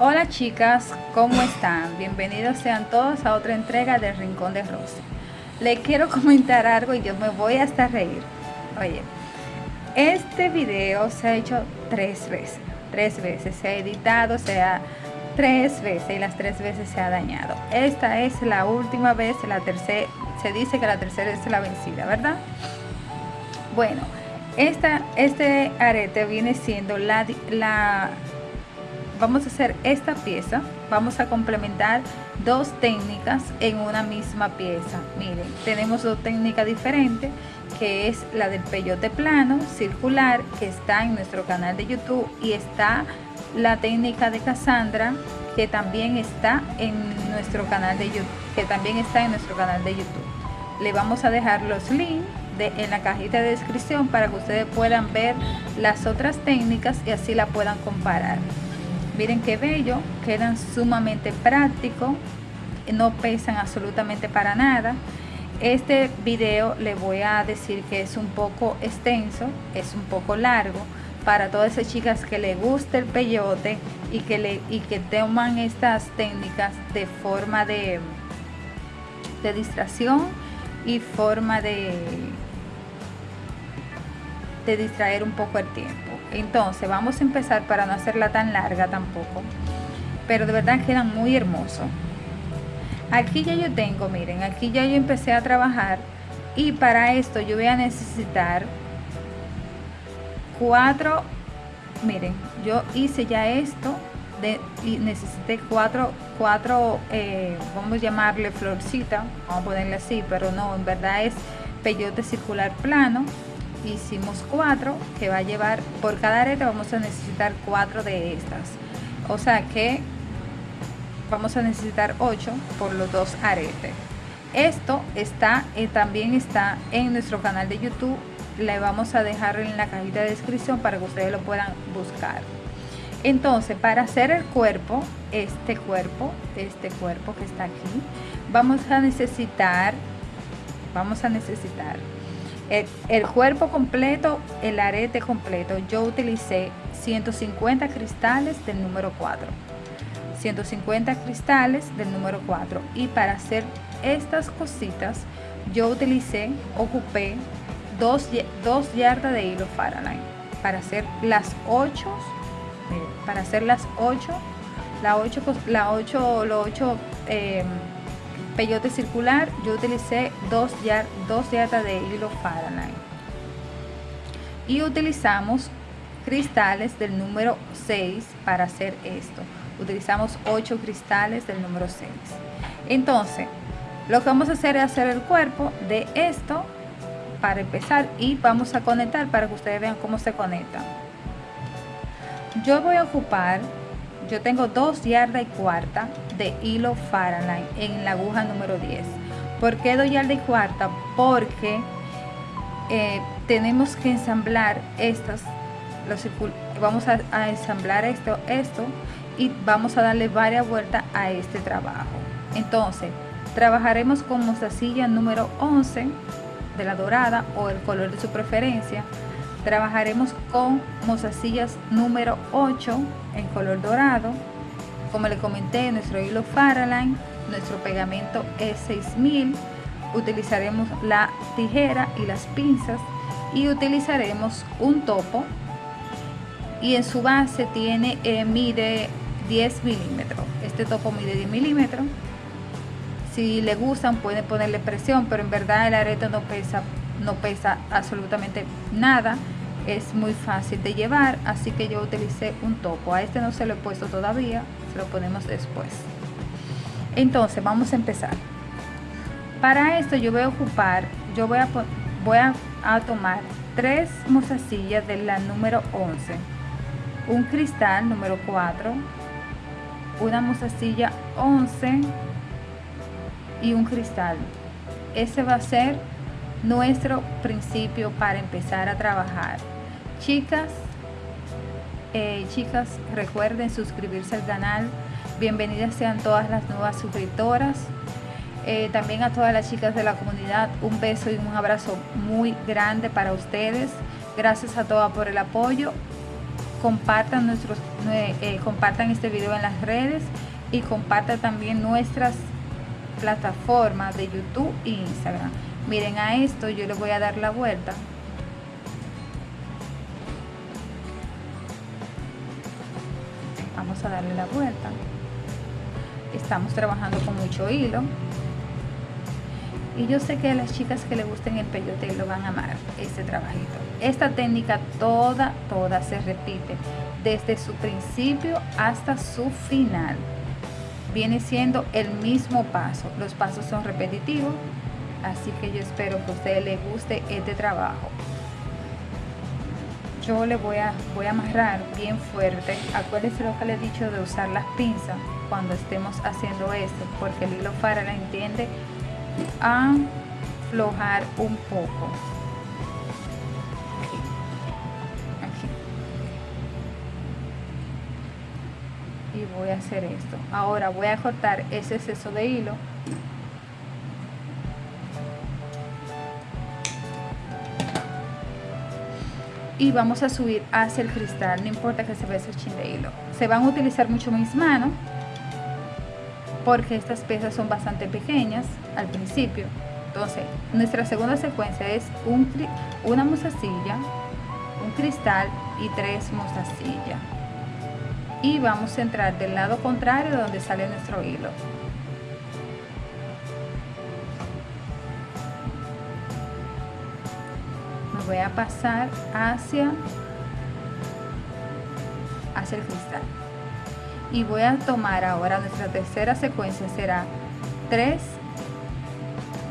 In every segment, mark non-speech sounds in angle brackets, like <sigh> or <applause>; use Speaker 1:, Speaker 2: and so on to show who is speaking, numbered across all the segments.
Speaker 1: Hola chicas, ¿cómo están? Bienvenidos sean todos a otra entrega del Rincón de Rosy. Le quiero <laughs> comentar algo y yo me voy hasta reír. Oye, este video se ha hecho tres veces, tres veces, se ha editado, se ha tres veces y las tres veces se ha dañado. Esta es la última vez, la tercera, se dice que la tercera es la vencida, ¿verdad? Bueno, esta, este arete viene siendo la, la, vamos a hacer esta pieza, vamos a complementar dos técnicas en una misma pieza. Miren, tenemos dos técnicas diferentes, que es la del peyote plano, circular, que está en nuestro canal de YouTube, y está la técnica de Cassandra, que también está en nuestro canal de YouTube, que también está en nuestro canal de YouTube. Le vamos a dejar los links en la cajita de descripción para que ustedes puedan ver las otras técnicas y así la puedan comparar. Miren qué bello, quedan sumamente prácticos, no pesan absolutamente para nada. Este video le voy a decir que es un poco extenso, es un poco largo, para todas esas chicas que le gusta el peyote y que, le, y que toman estas técnicas de forma de, de distracción y forma de de distraer un poco el tiempo. Entonces vamos a empezar para no hacerla tan larga tampoco. Pero de verdad quedan muy hermosos. Aquí ya yo tengo, miren, aquí ya yo empecé a trabajar. Y para esto yo voy a necesitar cuatro, miren, yo hice ya esto de, y necesité cuatro, cuatro eh, vamos a llamarle florcita, vamos a ponerle así, pero no, en verdad es peyote circular plano hicimos cuatro que va a llevar por cada arete vamos a necesitar cuatro de estas. O sea que vamos a necesitar ocho por los dos aretes. Esto está eh, también está en nuestro canal de youtube. Le vamos a dejar en la cajita de descripción para que ustedes lo puedan buscar. Entonces para hacer el cuerpo este cuerpo este cuerpo que está aquí vamos a necesitar vamos a necesitar el, cuerpo completo, el arete completo, yo utilicé 150 cristales del número 4. 150 cristales del número 4. Y para hacer estas cositas, yo utilicé, ocupé dos, dos yardas de hilo Faraday. Para hacer las 8, para hacer las 8, la 8, la 8, los 8 peyote circular yo utilicé dos, dos yardas de hilo Fahrenheit y utilizamos cristales del número 6 para hacer esto. Utilizamos 8 cristales del número 6 entonces lo que vamos a hacer es hacer el cuerpo de esto para empezar y vamos a conectar para que ustedes vean cómo se conecta. Yo voy a ocupar yo tengo dos yardas y cuarta de hilo Fahrenheit en la aguja número 10 ¿por qué dos yardas y cuarta? porque eh, tenemos que ensamblar estas los, vamos a, ensamblar esto esto y vamos a darle varias vueltas a este trabajo entonces trabajaremos con mostacilla número 11 de la dorada o el color de su preferencia Trabajaremos con mozasillas número 8 en color dorado. Como le comenté, nuestro hilo Faraline, nuestro pegamento es 6000. Utilizaremos la tijera y las pinzas y utilizaremos un topo. Y en su base tiene eh, mide 10 milímetros. Este topo mide 10 milímetros. Si le gustan pueden ponerle presión pero en verdad el arete no pesa no pesa absolutamente nada es muy fácil de llevar así que yo utilicé un topo. A este no se lo he puesto todavía se lo ponemos después. Entonces vamos a empezar. Para esto yo voy a ocupar yo voy a voy a, tomar tres mozasillas de la número 11 un cristal número 4 una mozasilla 11 y un cristal. Ese va a ser nuestro principio para empezar a trabajar chicas eh, chicas recuerden suscribirse al canal. Bienvenidas sean todas las nuevas suscriptoras. Eh, también a todas las chicas de la comunidad un beso y un abrazo muy grande para ustedes. Gracias a todas por el apoyo. Compartan nuestros eh, compartan este video en las redes y compartan también nuestras plataformas de YouTube e Instagram. Miren a esto yo le voy a dar la vuelta vamos a darle la vuelta. Estamos trabajando con mucho hilo. Y yo sé que a las chicas que le gusten el peyote lo van a amar este trabajito. Esta técnica toda toda se repite desde su principio hasta su final. Viene siendo el mismo paso. Los pasos son repetitivos así que yo espero que a ustedes les guste este trabajo yo le voy a voy a amarrar bien fuerte. Acuérdense lo que le he dicho de usar las pinzas cuando estemos haciendo esto porque el hilo para la entiende a aflojar un poco. Y voy a hacer esto. Ahora voy a cortar ese exceso de hilo y vamos a subir hacia el cristal, no importa que se vea ese chin de hilo. Se van a utilizar mucho mis manos porque estas piezas son bastante pequeñas al principio. Entonces, nuestra segunda secuencia es un, una mostacilla, un cristal y tres mostacillas. Y vamos a entrar del lado contrario donde sale nuestro hilo. Voy a pasar hacia, hacia el cristal. Y voy a tomar ahora nuestra tercera secuencia será tres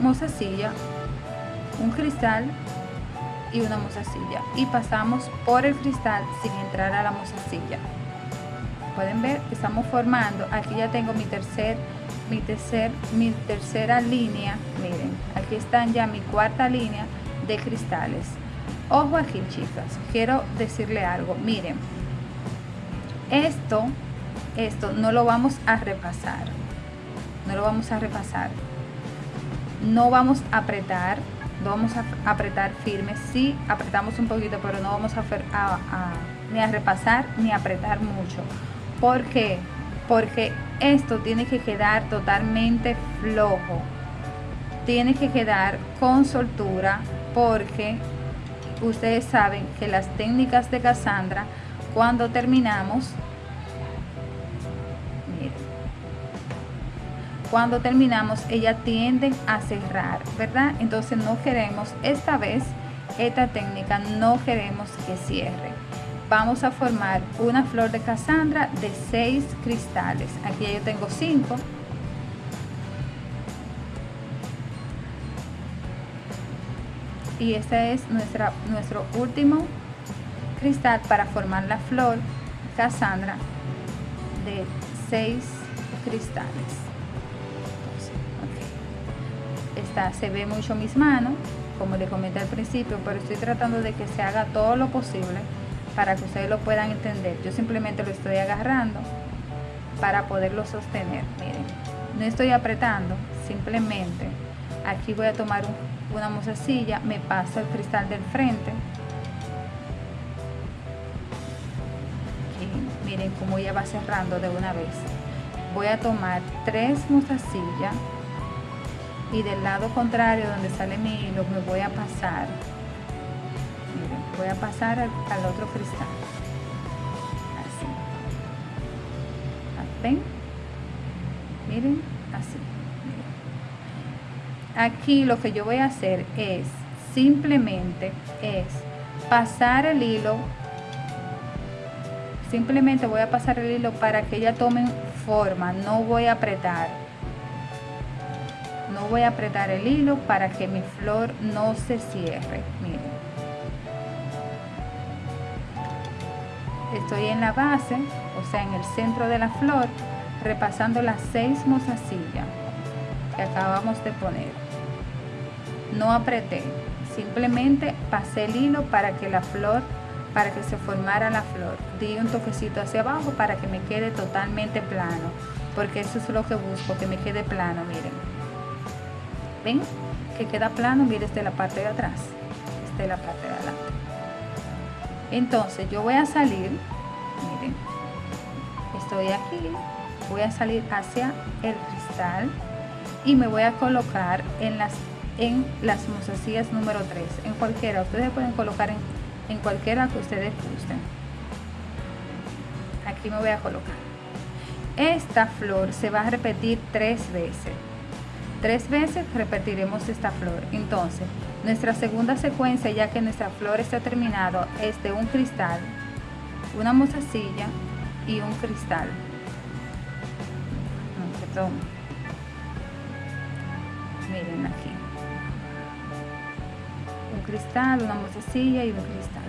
Speaker 1: mozasilla un cristal y una mozasilla. Y pasamos por el cristal sin entrar a la mozasilla. Pueden ver estamos formando aquí ya tengo mi tercer mi tercer mi tercera línea. Miren aquí están ya mi cuarta línea de cristales Ojo aquí, chicas, quiero decirle algo. Miren, esto, esto no lo vamos a repasar. No lo vamos a repasar. No vamos a apretar, no vamos a apretar firme. Sí, apretamos un poquito, pero no vamos a, ni a repasar ni a apretar mucho. ¿Por qué? Porque esto tiene que quedar totalmente flojo. Tiene que quedar con soltura porque ustedes saben que las técnicas de Cassandra, cuando terminamos, cuando terminamos, ella tienden a cerrar, ¿verdad? Entonces no queremos, esta vez, esta técnica no queremos que cierre. Vamos a formar una flor de Cassandra de seis cristales. Aquí yo tengo cinco y este es nuestra, nuestro último cristal para formar la flor Cassandra de 6 cristales. Esta se ve mucho mis manos como les comenté al principio pero estoy tratando de que se haga todo lo posible para que ustedes lo puedan entender. Yo simplemente lo estoy agarrando para poderlo sostener. Miren no estoy apretando simplemente aquí voy a tomar un una mozasilla, me paso el cristal del frente. Y miren cómo ya va cerrando de una vez. Voy a tomar tres mozasillas y del lado contrario donde sale mi hilo me voy a pasar. Miren, voy a pasar al, otro cristal. Así. ¿Ven? Miren, así aquí lo que yo voy a hacer es simplemente es pasar el hilo. Simplemente voy a pasar el hilo para que ella tome forma. No voy a apretar. No voy a apretar el hilo para que mi flor no se cierre. Miren. Estoy en la base o sea en el centro de la flor repasando las seis mozasillas que acabamos de poner no apreté, simplemente pasé el hilo para que la flor, para que se formara la flor. Di un toquecito hacia abajo para que me quede totalmente plano, porque eso es lo que busco, que me quede plano, miren. ¿Ven? Que queda plano, miren, desde la parte de atrás, desde la parte de adelante. Entonces yo voy a salir miren estoy aquí voy a salir hacia el cristal y me voy a colocar en las en las mozasillas número 3 en cualquiera. Ustedes pueden colocar en, en cualquiera que ustedes gusten. Aquí me voy a colocar. Esta flor se va a repetir tres veces. Tres veces repetiremos esta flor. Entonces nuestra segunda secuencia ya que nuestra flor está terminado es de un cristal una mozasilla y un cristal. Perdón miren aquí cristal una mozasilla y un cristal.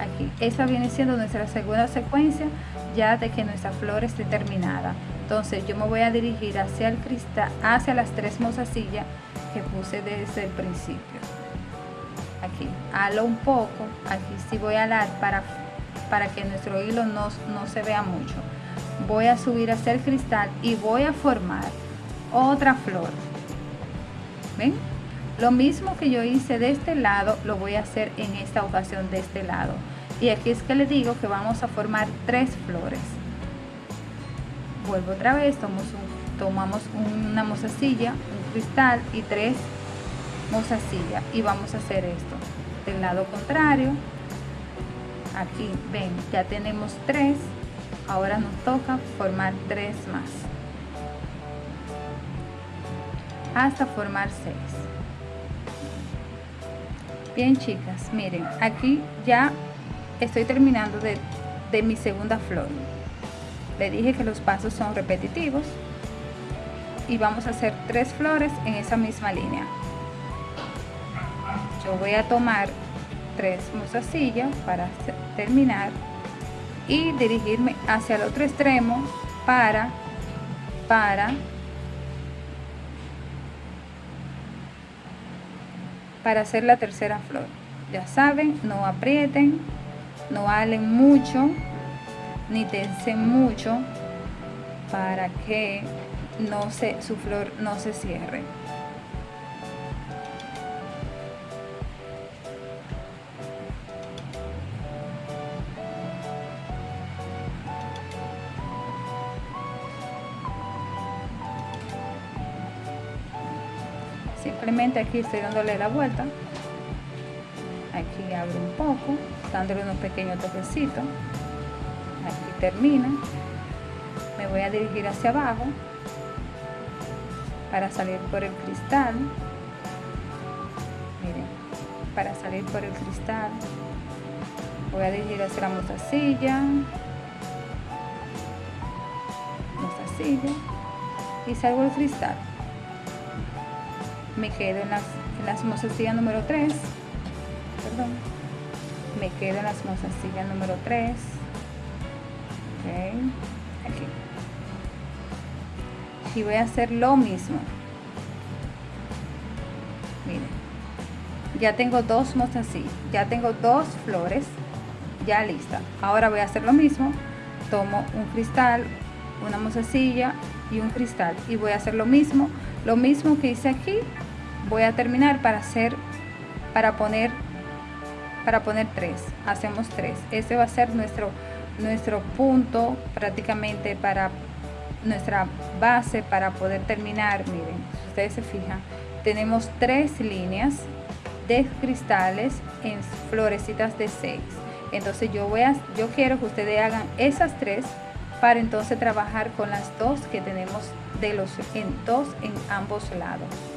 Speaker 1: Aquí esta viene siendo nuestra segunda secuencia ya de que nuestra flor esté terminada. Entonces yo me voy a dirigir hacia el cristal hacia las tres mozasillas que puse desde el principio. Aquí halo un poco aquí sí voy a alar para para que nuestro hilo no, no se vea mucho. Voy a subir hacia el cristal y voy a formar otra flor. Ven lo mismo que yo hice de este lado lo voy a hacer en esta ocasión de este lado. Y aquí es que le digo que vamos a formar tres flores. Vuelvo otra vez tomamos, tomamos una mozasilla un cristal y tres mozasillas y vamos a hacer esto. Del lado contrario aquí ven ya tenemos tres. Ahora nos toca formar tres más. Hasta formar seis bien chicas. Miren aquí ya estoy terminando de, de mi segunda flor. Le dije que los pasos son repetitivos y vamos a hacer tres flores en esa misma línea. Yo voy a tomar tres mozasillas para terminar y dirigirme hacia el otro extremo para para para hacer la tercera flor. Ya saben no aprieten no halen mucho ni tensen mucho para que no se su flor no se cierre aquí estoy dándole la vuelta. Aquí abro un poco dándole unos pequeños toquecitos. Aquí termina. Me voy a dirigir hacia abajo para salir por el cristal. Miren para salir por el cristal. Voy a dirigir hacia la mostacilla. Mostacilla. Y salgo el cristal me quedo en las, en las número 3 perdón. Me quedo en las mozasillas número 3 ok. Aquí. Y voy a hacer lo mismo. Miren. Ya tengo dos mozasillas ya tengo dos flores. Ya lista. Ahora voy a hacer lo mismo. Tomo un cristal una mozasilla y un cristal. Y voy a hacer lo mismo. Lo mismo que hice aquí voy a terminar para hacer para poner para poner tres. Hacemos tres. Este va a ser nuestro nuestro punto prácticamente para nuestra base para poder terminar. Miren si ustedes se fijan tenemos tres líneas de cristales en florecitas de seis. Entonces yo voy a yo quiero que ustedes hagan esas tres para entonces trabajar con las dos que tenemos de los en dos en ambos lados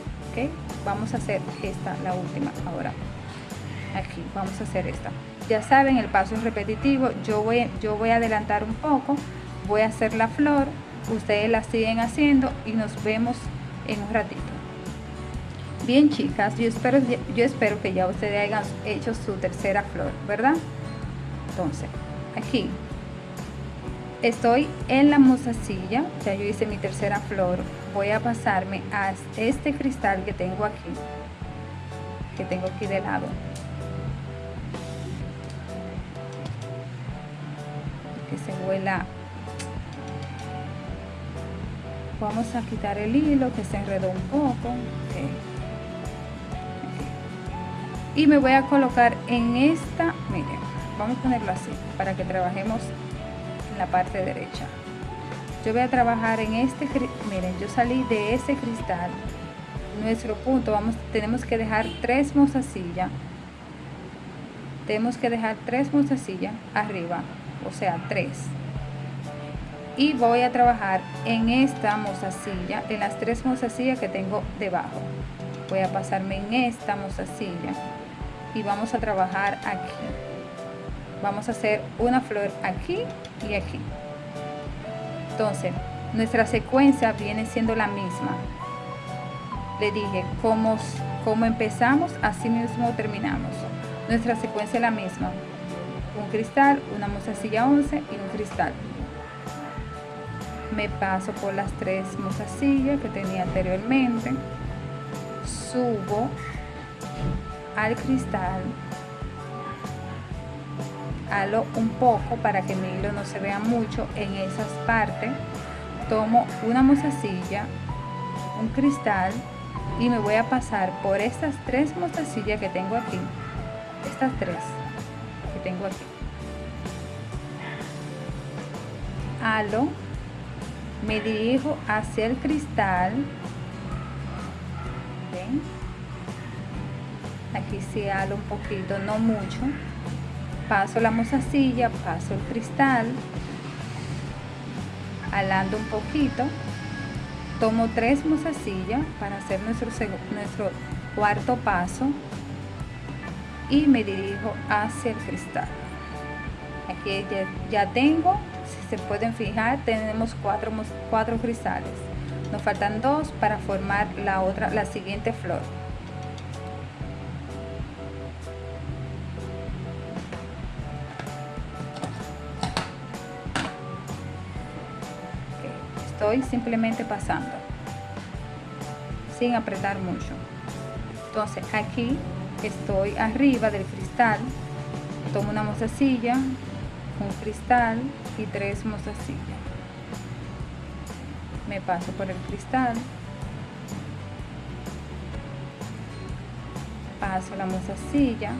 Speaker 1: vamos a hacer esta la última ahora. Aquí vamos a hacer esta. Ya saben el paso es repetitivo. Yo voy yo voy a adelantar un poco voy a hacer la flor ustedes la siguen haciendo y nos vemos en un ratito. Bien chicas yo espero yo espero que ya ustedes hayan hecho su tercera flor verdad entonces aquí. Estoy en la mozasilla ya yo hice mi tercera flor voy a pasarme a este cristal que tengo aquí que tengo aquí de lado. Que se vuela vamos a quitar el hilo que se enredó un poco. Y me voy a colocar en esta miren vamos a ponerlo así para que trabajemos en la parte derecha yo voy a trabajar en este miren yo salí de ese cristal nuestro punto vamos tenemos que dejar tres mozasillas tenemos que dejar tres mozasillas arriba o sea tres. Y voy a trabajar en esta mozasilla en las tres mozasillas que tengo debajo. Voy a pasarme en esta mozasilla y vamos a trabajar aquí. Vamos a hacer una flor aquí y aquí entonces nuestra secuencia viene siendo la misma. Le dije cómo empezamos así mismo terminamos. Nuestra secuencia es la misma. Un cristal una mozasilla 11 y un cristal. Me paso por las tres mozasillas que tenía anteriormente. Subo al cristal halo un poco para que mi hilo no se vea mucho en esas partes. Tomo una mozasilla un cristal y me voy a pasar por estas tres mozasillas que tengo aquí. Estas tres que tengo aquí. Halo me dirijo hacia el cristal. Aquí sí halo un poquito no mucho paso la mozasilla paso el cristal alando un poquito tomo tres mozasillas para hacer nuestro, nuestro cuarto paso y me dirijo hacia el cristal. Aquí ya tengo se pueden fijar tenemos cuatro, cuatro cristales. Nos faltan dos para formar la otra la siguiente flor simplemente pasando sin apretar mucho. Entonces aquí estoy arriba del cristal. Tomo una mozasilla un cristal y tres mozasillas me paso por el cristal. Paso la mozasilla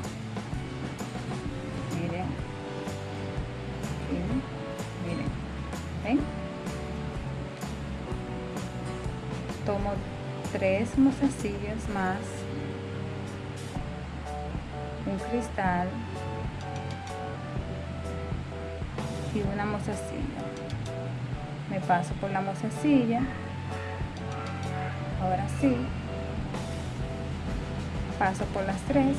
Speaker 1: tres mozasillas más. Un cristal. Y una mozasilla me paso por la mozasilla ahora sí. Paso por las tres.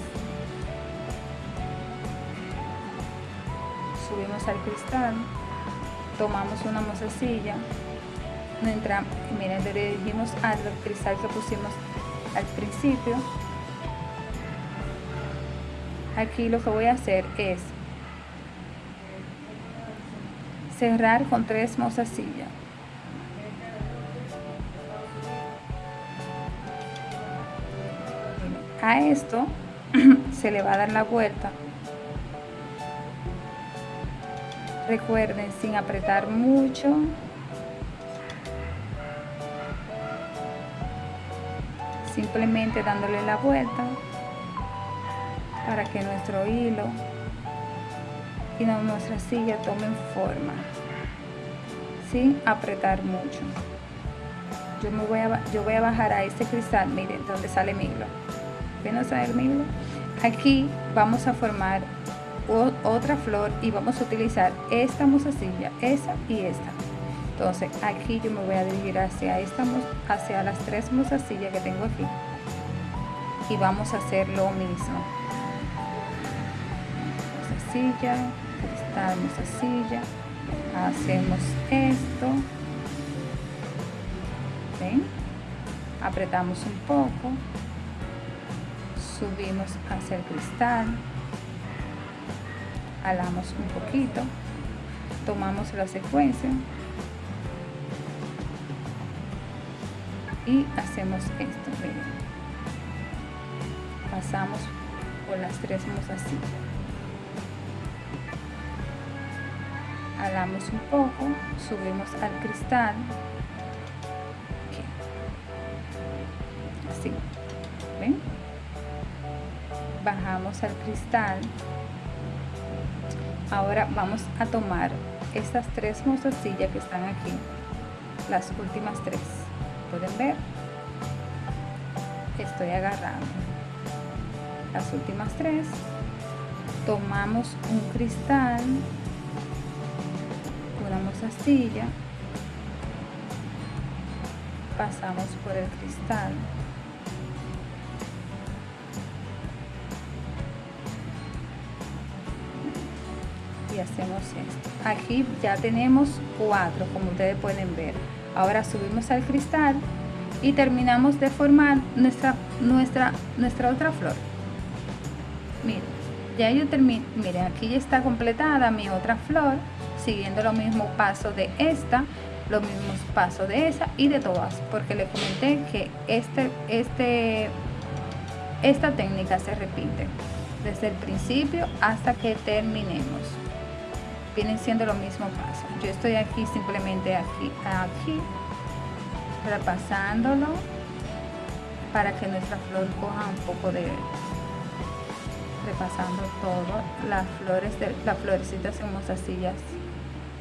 Speaker 1: Subimos al cristal. Tomamos una mozasilla miren le dirigimos al cristal que pusimos al principio. Aquí lo que voy a hacer es cerrar con tres mozasillas a esto <clears throat> se le va a dar la vuelta. Recuerden sin apretar mucho simplemente dándole la vuelta para que nuestro hilo y nuestra silla tomen forma sin apretar mucho. Yo me voy a yo voy a bajar a este cristal miren donde sale mi hilo. Ven a mi hilo aquí vamos a formar otra flor y vamos a utilizar esta mozasilla esa y esta entonces aquí yo me voy a dirigir hacia esta hacia las tres mozasillas que tengo aquí. Y vamos a hacer lo mismo. Mozasilla esta silla. Hacemos esto. ¿ven? apretamos un poco. Subimos hacia el cristal. Alamos un poquito. Tomamos la secuencia y hacemos esto miren. pasamos por las tres mozasillas alamos un poco, subimos al cristal, así, ¿ven? Bajamos al cristal, ahora vamos a tomar estas tres mozasillas que están aquí las últimas tres pueden ver. Estoy agarrando las últimas tres. Tomamos un cristal una mozasilla pasamos por el cristal. Y hacemos esto. Aquí ya tenemos cuatro como ustedes pueden ver ahora subimos al cristal y terminamos de formar nuestra nuestra nuestra otra flor. Miren ya yo terminé miren aquí ya está completada mi otra flor siguiendo los mismos pasos de esta los mismos pasos de esa y de todas porque le comenté que este este esta técnica se repite desde el principio hasta que terminemos vienen siendo los mismos pasos yo estoy aquí simplemente aquí aquí repasándolo para que nuestra flor coja un poco de repasando todo. Las flores de las florecitas en mozasillas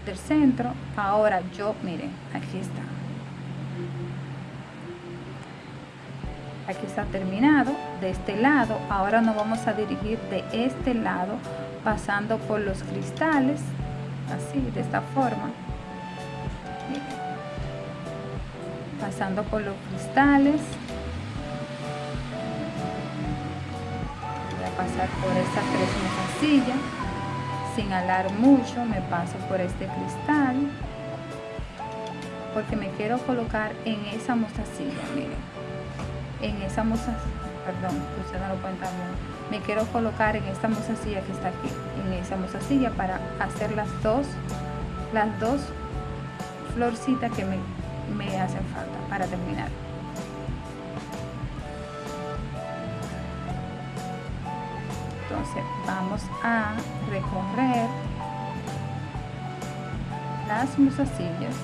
Speaker 1: del centro. Ahora yo miren aquí está. Aquí está terminado de este lado. Ahora nos vamos a dirigir de este lado pasando por los cristales así de esta forma. Pasando por los cristales. Voy a pasar por estas tres mozasillas sin alar mucho me paso por este cristal. Porque me quiero colocar en esa mostacilla miren. En esa mostacilla perdón usted no lo cuenta me quiero colocar en esta mostacilla que está aquí en esa mostacilla para hacer las dos las dos florcitas que me, me hacen falta para terminar. Entonces vamos a recorrer las musasillas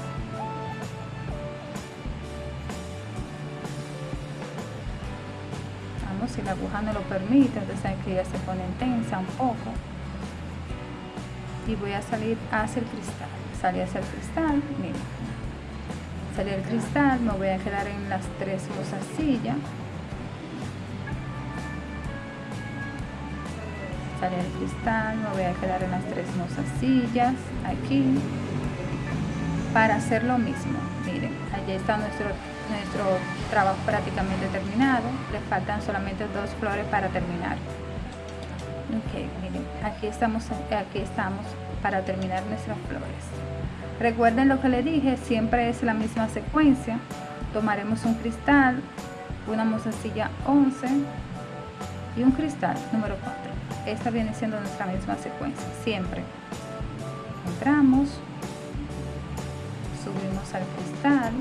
Speaker 1: si la aguja no lo permite entonces que ya se pone tensa un poco. Y voy a salir hacia el cristal. Salir hacia el cristal mira salir el cristal me voy a quedar en las tres musasillas el cristal, me voy a quedar en las tres sillas aquí para hacer lo mismo. Miren, allí está nuestro, nuestro trabajo prácticamente terminado. Le faltan solamente dos flores para terminar. Ok, miren, aquí estamos, aquí estamos para terminar nuestras flores. Recuerden lo que le dije, siempre es la misma secuencia. Tomaremos un cristal, una mozasilla 11 y un cristal número 4 esta viene siendo nuestra misma secuencia siempre entramos subimos al cristal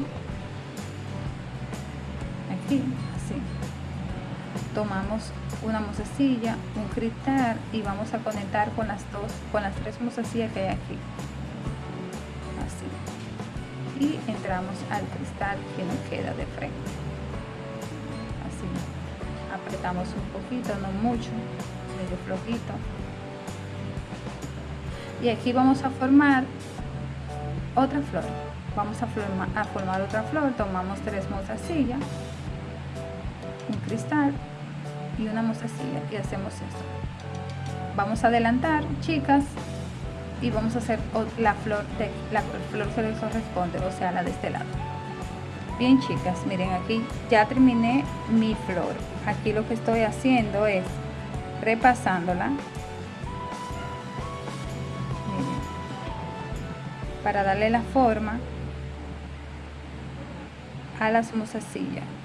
Speaker 1: así tomamos una mozasilla un cristal y vamos a conectar con las dos con las tres mozasillas que hay aquí. Así. Y entramos al cristal que nos queda de frente. Así. Apretamos un poquito no mucho flojito. Y aquí vamos a formar otra flor. Vamos a formar, a formar otra flor. Tomamos tres mozasillas un cristal y una mozasilla y hacemos esto. Vamos a adelantar chicas y vamos a hacer la flor de la flor que le corresponde o sea la de este lado. Bien chicas miren aquí ya terminé mi flor. Aquí lo que estoy haciendo es repasándola. Para darle la forma a las mozasillas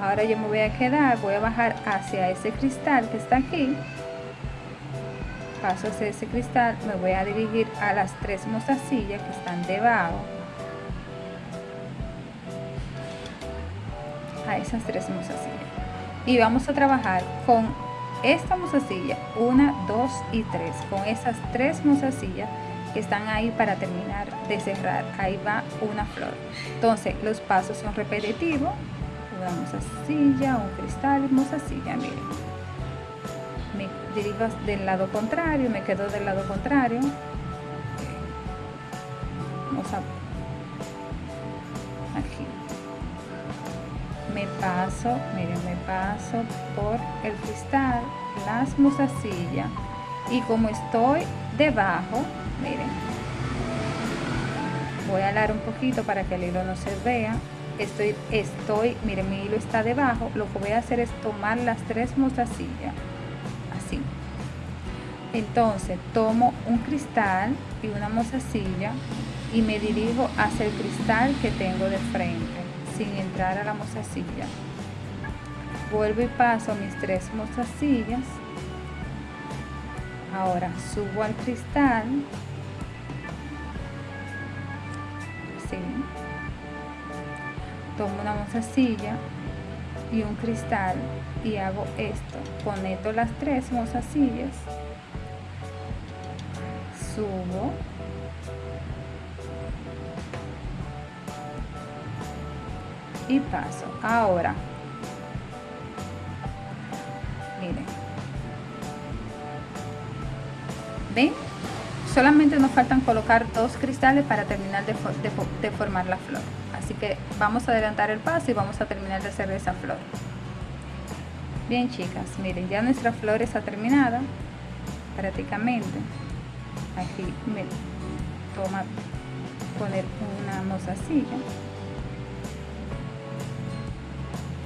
Speaker 1: ahora yo me voy a quedar voy a bajar hacia ese cristal que está aquí. Paso hacia ese cristal me voy a dirigir a las tres mozasillas que están debajo. A esas tres mozasillas y vamos a trabajar con esta mozasilla una dos y tres. Con esas tres mozasillas que están ahí para terminar de cerrar. Ahí va una flor. Entonces los pasos son repetitivos. Una mozasilla un cristal y mozasilla miren. Dirijo del lado contrario, me quedo del lado contrario. Vamos a aquí. Me paso, miren, me paso por el cristal, las mozasillas y como estoy debajo, miren, voy a alar un poquito para que el hilo no se vea estoy, estoy, miren, mi hilo está debajo, lo que voy a hacer es tomar las tres mozasillas, así. Entonces tomo un cristal y una mozasilla y me dirijo hacia el cristal que tengo de frente, sin entrar a la mozasilla. Vuelvo y paso mis tres mozasillas. Ahora subo al cristal. Tomo una mozasilla y un cristal y hago esto. Conecto las tres mozasillas. Subo. Y paso. Ahora miren. Ven solamente nos faltan colocar dos cristales para terminar de, formar la flor. Así que vamos a adelantar el paso y vamos a terminar de hacer esa flor. Bien chicas miren ya nuestra flor está terminada prácticamente. Aquí me toma poner una mozasilla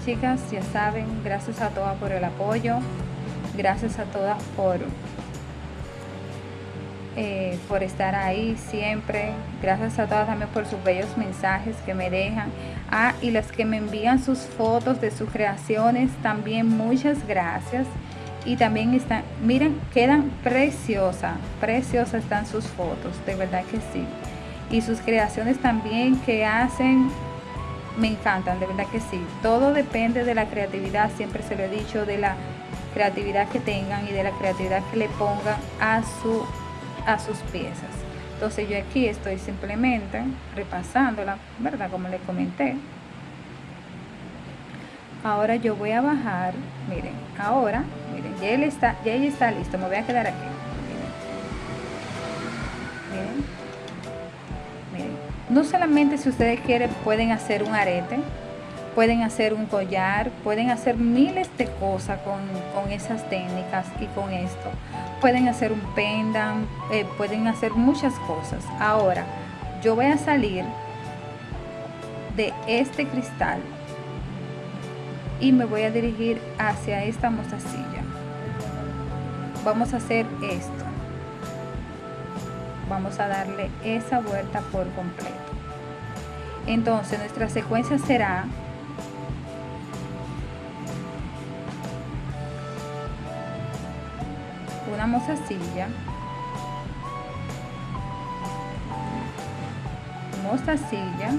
Speaker 1: chicas ya saben gracias a todas por el apoyo gracias a todas por eh, por estar ahí siempre. Gracias a todas también por sus bellos mensajes que me dejan. Ah, y las que me envían sus fotos de sus creaciones, también muchas gracias. Y también están, miren, quedan preciosas, preciosas están sus fotos, de verdad que sí. Y sus creaciones también que hacen, me encantan, de verdad que sí. Todo depende de la creatividad, siempre se lo he dicho, de la creatividad que tengan y de la creatividad que le pongan a su a sus piezas. Entonces yo aquí estoy simplemente repasándola, ¿verdad? Como les comenté. Ahora yo voy a bajar, miren, ahora, miren, ya él está, ya está listo, me voy a quedar aquí. Miren. Miren. No solamente si ustedes quieren pueden hacer un arete, pueden hacer un collar, pueden hacer miles de cosas con, con esas técnicas y con esto pueden hacer un pendant, eh, pueden hacer muchas cosas. Ahora, yo voy a salir de este cristal y me voy a dirigir hacia esta mostacilla. Vamos a hacer esto. Vamos a darle esa vuelta por completo. Entonces nuestra secuencia será una mostacilla, mostacilla,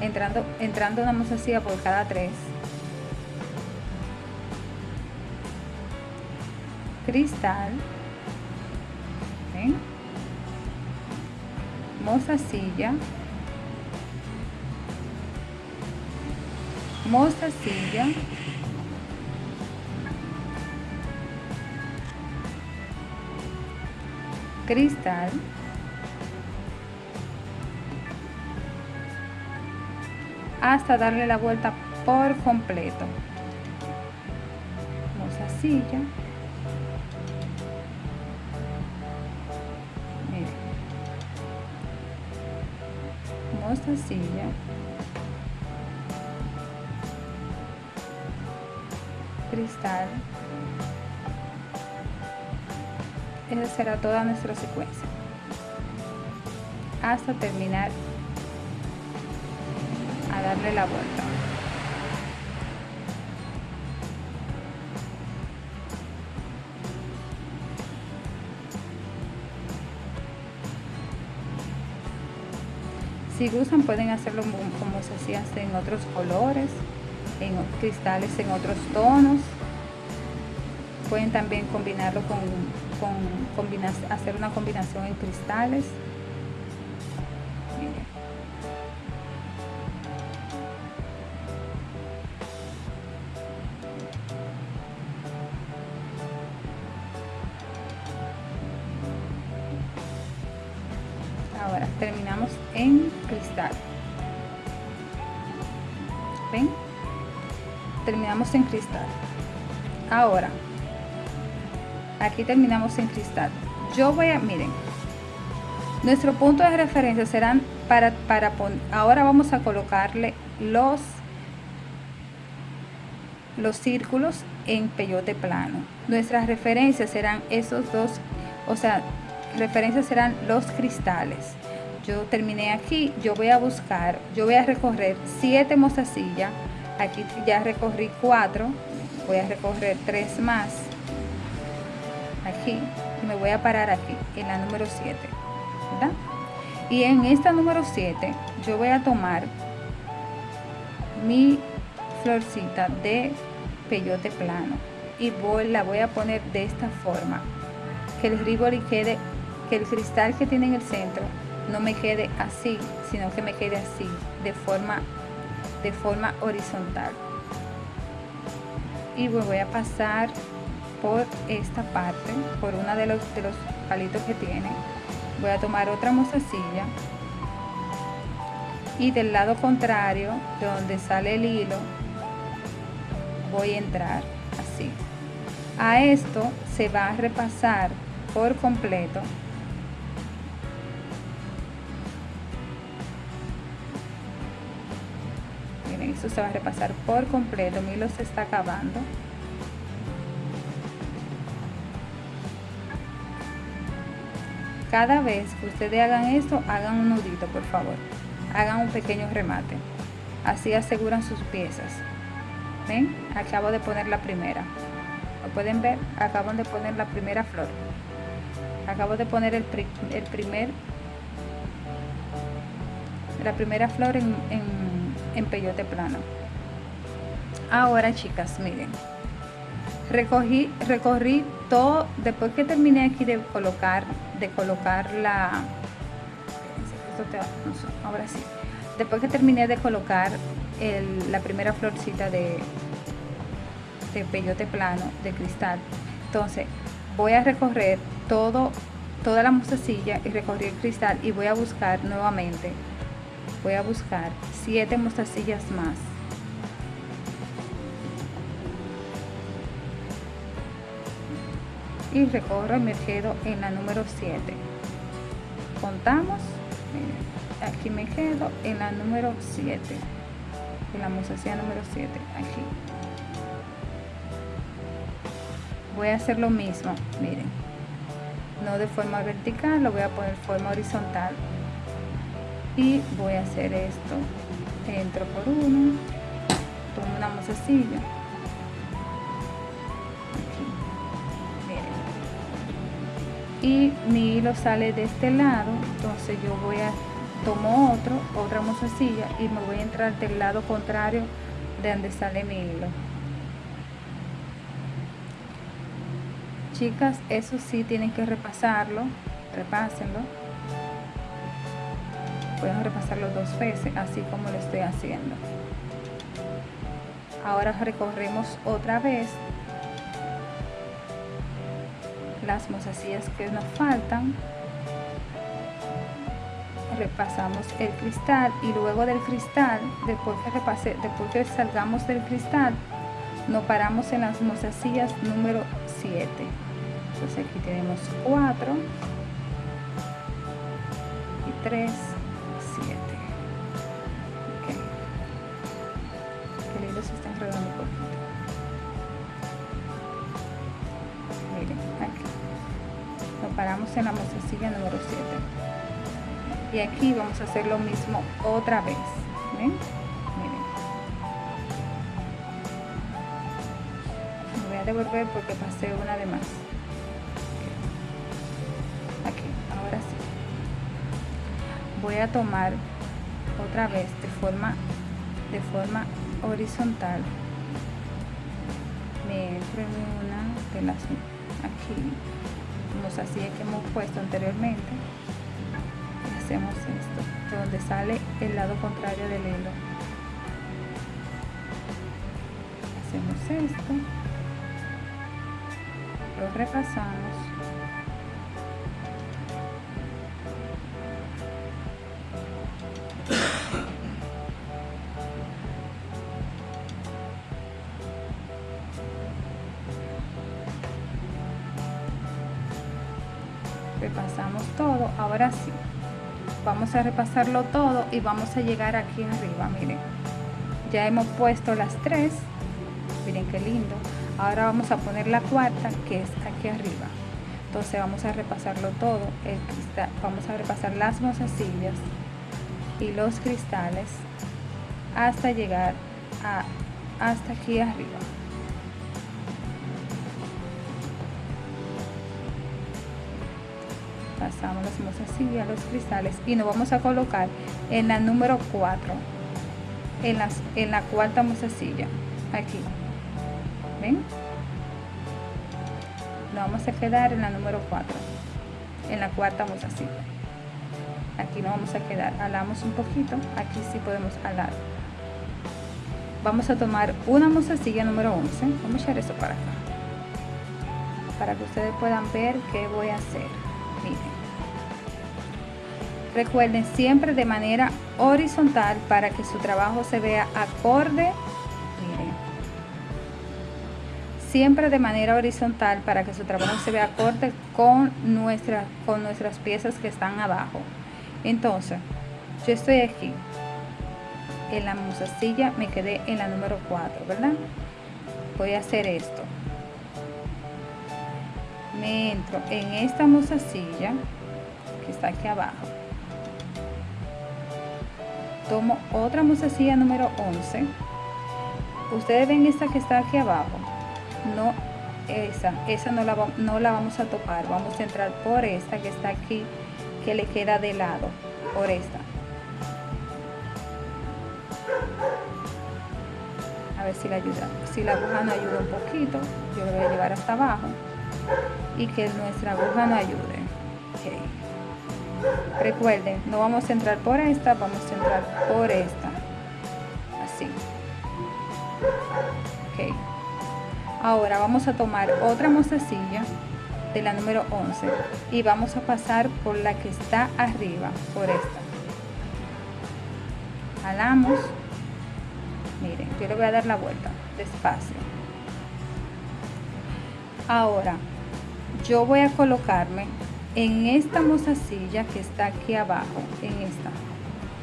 Speaker 1: entrando, entrando una mostacilla por cada tres, cristal, ¿ven? mostacilla, mostacilla, cristal. Hasta darle la vuelta por completo. Silla. Miren. silla. Cristal esa será toda nuestra secuencia. Hasta terminar a darle la vuelta. Si gustan pueden hacerlo como se hacía en otros colores en cristales en otros tonos. Pueden también combinarlo con con hacer una combinación en cristales. Ahora terminamos en cristal. Ven terminamos en cristal. Ahora aquí terminamos en cristal. Yo voy a miren nuestro punto de referencia serán para para ahora vamos a colocarle los los círculos en peyote plano. Nuestras referencias serán esos dos o sea referencias serán los cristales. Yo terminé aquí yo voy a buscar yo voy a recorrer siete mozasillas aquí ya recorrí cuatro voy a recorrer tres más aquí y me voy a parar aquí en la número 7 y en esta número 7 yo voy a tomar mi florcita de peyote plano y voy, la voy a poner de esta forma que el ribori quede que el cristal que tiene en el centro no me quede así sino que me quede así de forma de forma horizontal. Y voy a pasar por esta parte por una de los, de los palitos que tiene. Voy a tomar otra mozasilla y del lado contrario de donde sale el hilo voy a entrar así. A esto se va a repasar por completo. Miren esto se va a repasar por completo. Mi hilo se está acabando cada vez que ustedes hagan esto hagan un nudito por favor. Hagan un pequeño remate. Así aseguran sus piezas. Ven acabo de poner la primera. Lo pueden ver acabo de poner la primera flor. Acabo de poner el, primer la primera flor en, en, en peyote plano. Ahora chicas miren. Recogí recorrí todo después que terminé aquí de colocar de colocar la ahora sí. Después que terminé de colocar la primera florcita de, de peyote plano de cristal entonces voy a recorrer todo toda la mostacilla y recorrer el cristal y voy a buscar nuevamente voy a buscar siete mostacillas más y recorro quedo en la número 7 contamos aquí me quedo en la número 7 en la mozasilla número 7 aquí. Voy a hacer lo mismo miren. No de forma vertical lo voy a poner forma horizontal. Y voy a hacer esto entro por uno tomo una mozasilla y mi hilo sale de este lado entonces yo voy a tomo otro otra mozasilla y me voy a entrar del lado contrario de donde sale mi hilo. Chicas eso sí tienen que repasarlo repásenlo. Pueden repasarlo dos veces así como lo estoy haciendo. Ahora recorremos otra vez las mozasillas que nos faltan. Repasamos el cristal y luego del cristal después que repase después que salgamos del cristal nos paramos en las mozasillas número 7 entonces aquí tenemos 4 y 3 número 7 y aquí vamos a hacer lo mismo otra vez me voy a devolver porque pasé una de más. Aquí ahora sí. Voy a tomar otra vez de forma de forma horizontal. Me entro en una de las aquí así que hemos puesto anteriormente. Y hacemos esto donde sale el lado contrario del hilo. Hacemos esto. Lo repasamos repasamos todo. Ahora sí vamos a repasarlo todo y vamos a llegar aquí arriba miren. Ya hemos puesto las tres. Miren qué lindo. Ahora vamos a poner la cuarta que es aquí arriba. Entonces vamos a repasarlo todo. Vamos a repasar las mozasillas y los cristales hasta llegar a hasta aquí arriba pasamos las mozasillas los cristales y nos vamos a colocar en la número 4 en, la cuarta mozasilla aquí. Ven nos vamos a quedar en la número 4 en la cuarta mozasilla aquí nos vamos a quedar alamos un poquito aquí sí podemos alar. Vamos a tomar una mozasilla número 11 vamos a echar eso para acá para que ustedes puedan ver qué voy a hacer recuerden siempre de manera horizontal para que su trabajo se vea acorde siempre de manera horizontal para que su trabajo se vea acorde con, nuestra, con nuestras piezas que están abajo. Entonces, yo estoy aquí, en la musacilla me quedé en la número 4, ¿verdad? Voy a hacer esto. Me entro en esta musacilla que está aquí abajo. Tomo otra musacilla número 11. Ustedes ven esta que está aquí abajo no esa, esa no la, no la vamos a tocar, vamos a entrar por esta que está aquí, que le queda de lado, por esta. A ver si la ayuda, si la aguja no ayuda un poquito, yo lo voy a llevar hasta abajo y que nuestra aguja no ayude. Recuerden, no vamos a entrar por esta, vamos a entrar por esta. Así. Okay. Ahora vamos a tomar otra mostacilla de la número 11 y vamos a pasar por la que está arriba, por esta. Jalamos. Miren, yo le voy a dar la vuelta despacio. Ahora, yo voy a colocarme en esta mostacilla que está aquí abajo, en esta.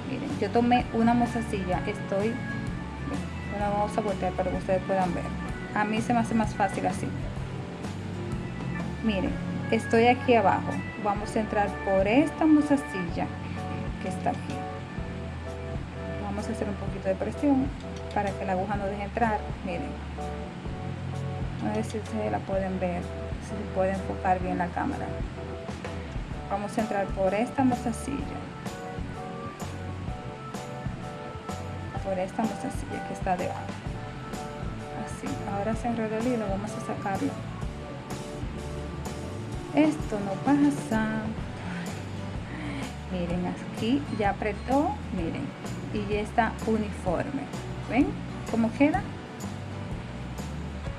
Speaker 1: Miren, yo tomé una mostacilla, estoy, una vamos a voltear para que ustedes puedan ver. A mí se me hace más fácil así. Miren estoy aquí abajo. Vamos a entrar por esta musacilla que está aquí. Vamos a hacer un poquito de presión para que la aguja no deje entrar. Miren a ver si ustedes la pueden ver si se puede enfocar bien la cámara vamos a entrar por esta musacilla por esta musacilla que está debajo. Ahora se enrolla el hilo vamos a sacarlo. Esto no pasa. Miren aquí ya apretó miren y ya está uniforme. Ven cómo queda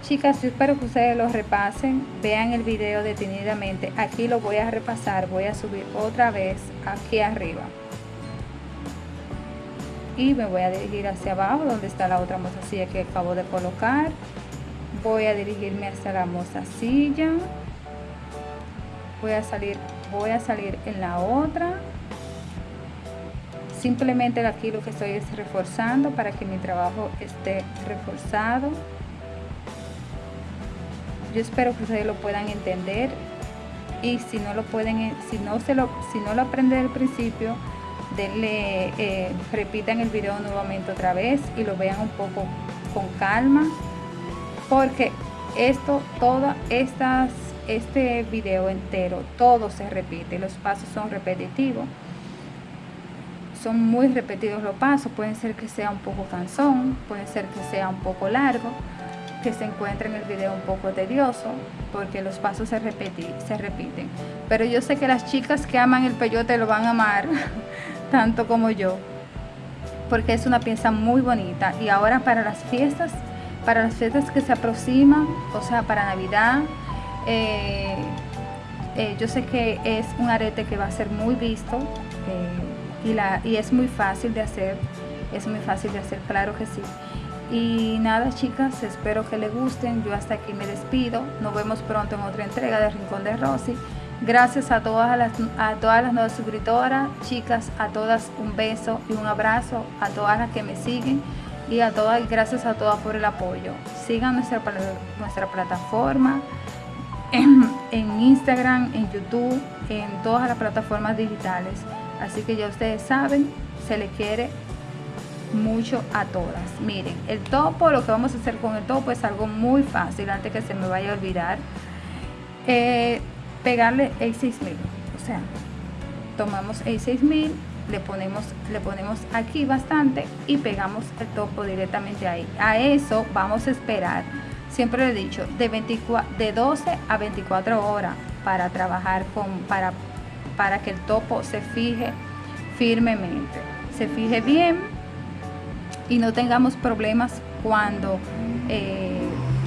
Speaker 1: chicas yo espero que ustedes lo repasen vean el video detenidamente. Aquí lo voy a repasar voy a subir otra vez aquí arriba. Y me voy a dirigir hacia abajo donde está la otra mozasilla que acabo de colocar. Voy a dirigirme hacia la mozasilla. Voy a salir voy a salir en la otra. Simplemente aquí lo que estoy es reforzando para que mi trabajo esté reforzado yo espero que ustedes lo puedan entender y si no lo pueden si no se lo si no lo aprenden al principio denle eh, repitan el video nuevamente otra vez y lo vean un poco con calma porque esto, todas estas, este video entero, todo se repite, los pasos son repetitivos, son muy repetidos los pasos, pueden ser que sea un poco cansón, puede ser que sea un poco largo, que se encuentre en el video un poco tedioso, porque los pasos se, se repiten. Pero yo sé que las chicas que aman el peyote lo van a amar, <laughs> tanto como yo, porque es una pieza muy bonita. Y ahora para las fiestas para las fiestas que se aproximan, o sea, para Navidad. Eh, eh, yo sé que es un arete que va a ser muy visto eh, y, la, y es muy fácil de hacer, es muy fácil de hacer, claro que sí. Y nada chicas, espero que les gusten, yo hasta aquí me despido, nos vemos pronto en otra entrega de Rincón de Rosy. Gracias a todas las, a todas las nuevas suscriptoras, chicas, a todas un beso y un abrazo, a todas las que me siguen y a todas, gracias a todas por el apoyo. Sigan nuestra, nuestra plataforma en, en Instagram, en YouTube, en todas las plataformas digitales. Así que ya ustedes saben, se les quiere mucho a todas. Miren, el topo, lo que vamos a hacer con el topo es algo muy fácil, antes que se me vaya a olvidar. Eh, pegarle el 6000, o sea, tomamos el 6000, le ponemos, le ponemos aquí bastante y pegamos el topo directamente ahí. A eso vamos a esperar, siempre he dicho, de, 24, de 12 a 24 horas para trabajar con, para, para que el topo se fije firmemente, se fije bien y no tengamos problemas cuando eh,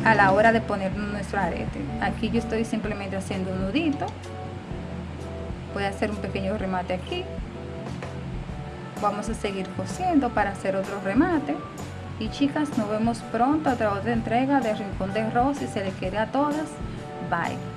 Speaker 1: a la hora de poner nuestro arete. Aquí yo estoy simplemente haciendo un nudito. Voy a hacer un pequeño remate aquí. Vamos a seguir cosiendo para hacer otro remate. Y chicas, nos vemos pronto a otra entrega de Rincón de Rosy. Se les quiere a todas. Bye.